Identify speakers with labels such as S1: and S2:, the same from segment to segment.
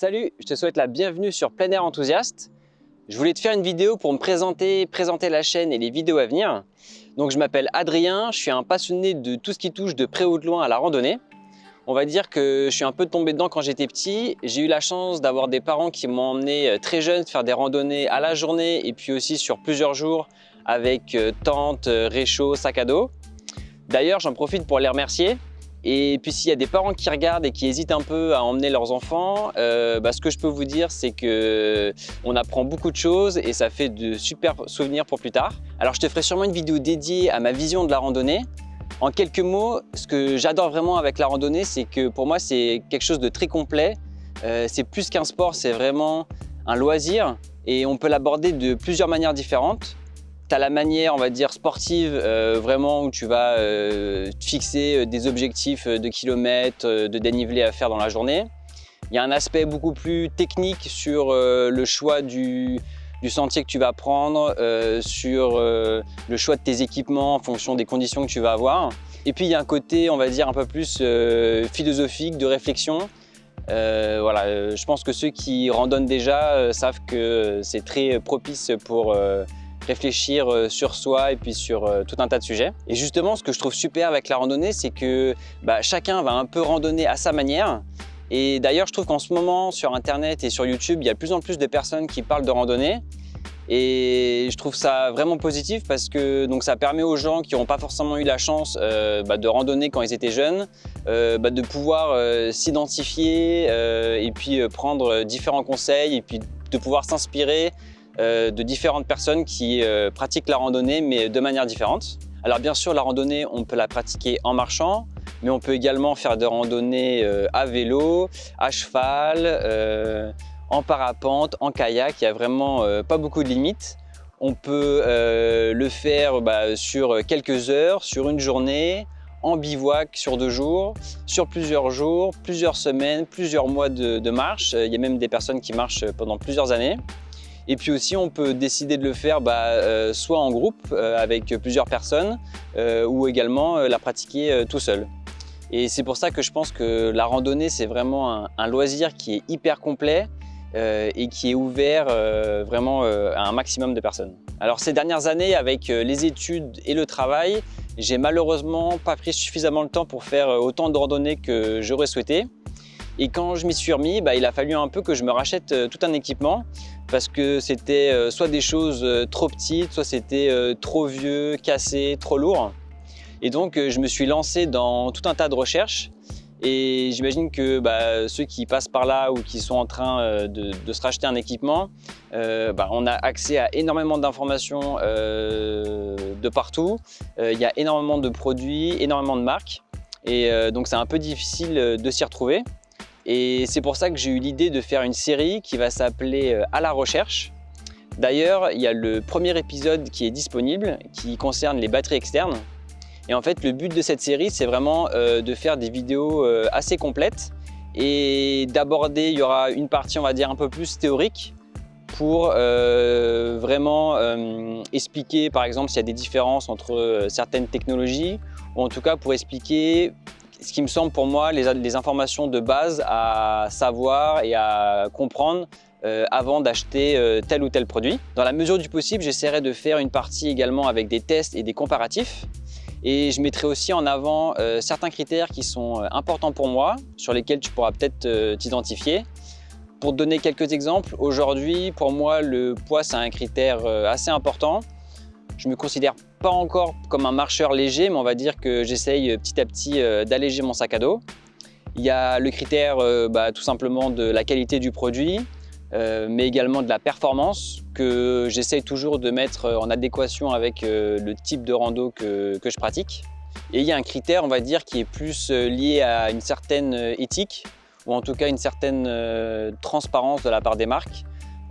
S1: Salut, je te souhaite la bienvenue sur Plein Air Enthousiaste. Je voulais te faire une vidéo pour me présenter, présenter la chaîne et les vidéos à venir. Donc je m'appelle Adrien, je suis un passionné de tout ce qui touche de près ou de loin à la randonnée. On va dire que je suis un peu tombé dedans quand j'étais petit. J'ai eu la chance d'avoir des parents qui m'ont emmené euh, très jeune faire des randonnées à la journée et puis aussi sur plusieurs jours avec euh, tente, euh, réchaud, sac à dos. D'ailleurs, j'en profite pour les remercier. Et puis s'il y a des parents qui regardent et qui hésitent un peu à emmener leurs enfants, bah, ce que je peux vous dire, c'est qu'on apprend beaucoup de choses et ça fait de super souvenirs pour plus tard. Alors je te ferai sûrement une vidéo dédiée à ma vision de la randonnée, en quelques mots, ce que j'adore vraiment avec la randonnée, c'est que pour moi, c'est quelque chose de très complet. Euh, c'est plus qu'un sport, c'est vraiment un loisir et on peut l'aborder de plusieurs manières différentes. Tu as la manière, on va dire, sportive, euh, vraiment où tu vas euh, fixer des objectifs de kilomètres, de dénivelé à faire dans la journée. Il y a un aspect beaucoup plus technique sur le choix du, sentier que tu vas prendre, euh, sur euh, le choix de tes équipements en fonction des conditions que tu vas avoir. Et puis il y a un côté, on va dire, un peu plus euh, philosophique, de réflexion. voilà, je pense que ceux qui randonnent déjà savent que c'est très propice pour réfléchir sur soi et puis sur tout un tas de sujets. Et justement, ce que je trouve super avec la randonnée, c'est que bah, chacun va un peu randonner à sa manière. Et d'ailleurs, je trouve qu'en ce moment, sur Internet et sur YouTube, il y a de plus en plus de personnes qui parlent de randonnée. Et je trouve ça vraiment positif parce que donc, ça permet aux gens qui n'ont pas forcément eu la chance euh, bah, de randonner quand ils étaient jeunes, euh, bah, de pouvoir euh, s'identifier et puis prendre différents conseils et puis de pouvoir s'inspirer de différentes personnes qui pratiquent la randonnée mais de manière différente. Alors bien sûr, la randonnée, on peut la pratiquer en marchant, mais on peut également faire des randonnées euh, à vélo, à cheval, euh, en parapente, en kayak, il n'y a vraiment euh, pas beaucoup de limites. On peut le faire bah, sur quelques heures, sur une journée, en bivouac sur deux jours, sur plusieurs jours, plusieurs semaines, plusieurs mois de, marche. Il y a même des personnes qui marchent pendant plusieurs années. Et puis aussi, on peut décider de le faire bah, soit en groupe avec plusieurs personnes ou également la pratiquer tout seul. Et c'est pour ça que je pense que la randonnée, c'est vraiment un, loisir qui est hyper complet euh, et qui est ouvert euh, vraiment euh, à un maximum de personnes. Alors ces dernières années, avec les études et le travail, j'ai malheureusement pas pris suffisamment le temps pour faire autant de randonnées que j'aurais souhaité. Et quand je m'y suis remis, bah, il a fallu un peu que je me rachète tout un équipement parce que c'était soit des choses trop petites, soit c'était trop vieux, cassé, trop lourd. Et donc, euh, je me suis lancé dans tout un tas de recherches et j'imagine que bah, ceux qui passent par là ou qui sont en train euh, de, se racheter un équipement, euh, bah, on a accès à énormément d'informations de partout. Il y a énormément de produits, énormément de marques. Et donc c'est un peu difficile de s'y retrouver. Et c'est pour ça que j'ai eu l'idée de faire une série qui va s'appeler « À la recherche ». D'ailleurs, il y a le premier épisode qui est disponible, qui concerne les batteries externes. Et en fait, le but de cette série, c'est vraiment euh, de faire des vidéos euh, assez complètes et d'aborder, il y aura une partie, on va dire, un peu plus théorique pour euh, vraiment expliquer, par exemple, s'il y a des différences entre certaines technologies ou en tout cas pour expliquer ce qui me semble pour moi les, informations de base à savoir et à comprendre avant d'acheter tel ou tel produit. Dans la mesure du possible, j'essaierai de faire une partie également avec des tests et des comparatifs et je mettrai aussi en avant euh, certains critères qui sont euh, importants pour moi, sur lesquels tu pourras peut-être euh, t'identifier. Pour te donner quelques exemples, aujourd'hui, pour moi, le poids, c'est un critère assez important. Je me considère pas encore comme un marcheur léger, mais on va dire que j'essaye petit à petit d'alléger mon sac à dos. Il y a le critère bah, tout simplement de la qualité du produit, euh, mais également de la performance que j'essaye toujours de mettre en adéquation avec euh, le type de rando que, je pratique. Et il y a un critère, on va dire, qui est plus euh, lié à une certaine éthique ou en tout cas une certaine transparence de la part des marques.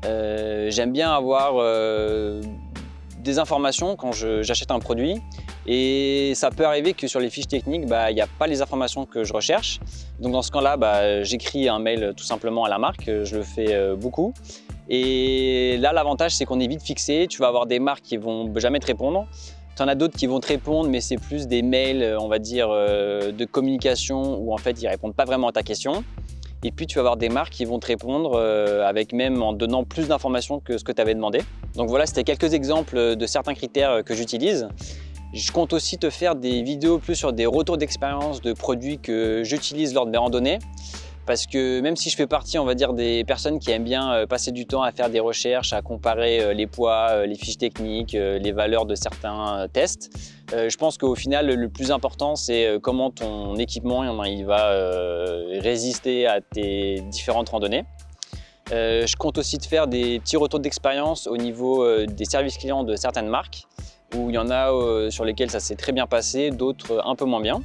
S1: J'aime bien avoir des informations quand j'achète un produit et ça peut arriver que sur les fiches techniques, bah, il n'y a pas les informations que je recherche. Donc dans ce cas-là, bah, j'écris un mail tout simplement à la marque, je le fais euh, beaucoup. Et là, l'avantage, c'est qu'on est vite fixé. Tu vas avoir des marques qui vont jamais te répondre. Tu en as d'autres qui vont te répondre, mais c'est plus des mails, on va dire, euh, de communication où en fait, ils répondent pas vraiment à ta question. Et puis tu vas avoir des marques qui vont te répondre euh, avec même en donnant plus d'informations que ce que tu avais demandé. Donc voilà, c'était quelques exemples de certains critères que j'utilise. Je compte aussi te faire des vidéos plus sur des retours d'expérience de produits que j'utilise lors de mes randonnées parce que même si je fais partie, on va dire, des personnes qui aiment bien euh, passer du temps à faire des recherches, à comparer euh, les poids, euh, les fiches techniques, les valeurs de certains tests, je pense qu'au final, le plus important, c'est comment ton équipement il va résister à tes différentes randonnées. Je compte aussi te faire des petits retours d'expérience au niveau des services clients de certaines marques, où il y en a sur lesquels ça s'est très bien passé, d'autres un peu moins bien.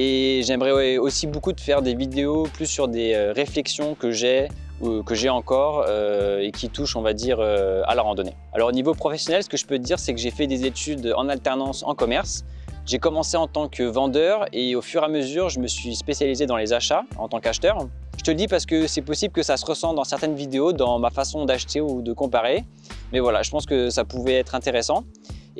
S1: Et j'aimerais aussi beaucoup te faire des vidéos plus sur des euh, réflexions que j'ai ou que j'ai encore euh, et qui touchent, on va dire, euh, à la randonnée. Alors au niveau professionnel, ce que je peux te dire, c'est que j'ai fait des études en alternance en commerce. J'ai commencé en tant que vendeur et au fur et à mesure, je me suis spécialisé dans les achats en tant qu'acheteur. Je te le dis parce que c'est possible que ça se ressent dans certaines vidéos, dans ma façon d'acheter ou de comparer. Mais voilà, je pense que ça pouvait être intéressant.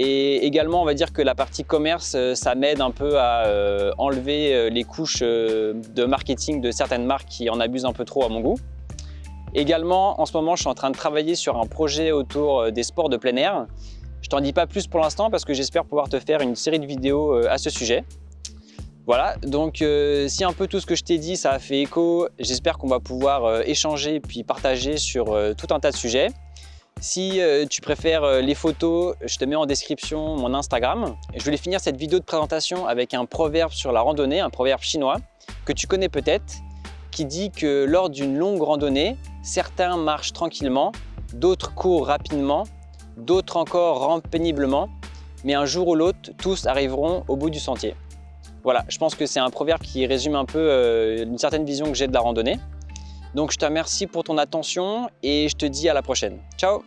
S1: Et également, on va dire que la partie commerce, euh, ça m'aide un peu à euh, enlever euh, les couches de marketing de certaines marques qui en abusent un peu trop à mon goût. Également, en ce moment, je suis en train de travailler sur un projet autour des sports de plein air. Je t'en dis pas plus pour l'instant parce que j'espère pouvoir te faire une série de vidéos à ce sujet. Voilà, donc si un peu tout ce que je t'ai dit, ça a fait écho, j'espère qu'on va pouvoir échanger puis partager sur tout un tas de sujets. Si euh, tu préfères euh, les photos, je te mets en description mon Instagram. je voulais finir cette vidéo de présentation avec un proverbe sur la randonnée, un proverbe chinois que tu connais peut-être, qui dit que lors d'une longue randonnée, certains marchent tranquillement, d'autres courent rapidement, d'autres encore rampent péniblement, mais un jour ou l'autre, tous arriveront au bout du sentier. Voilà, je pense que c'est un proverbe qui résume un peu euh, une certaine vision que j'ai de la randonnée. Donc je te remercie pour ton attention et je te dis à la prochaine. Ciao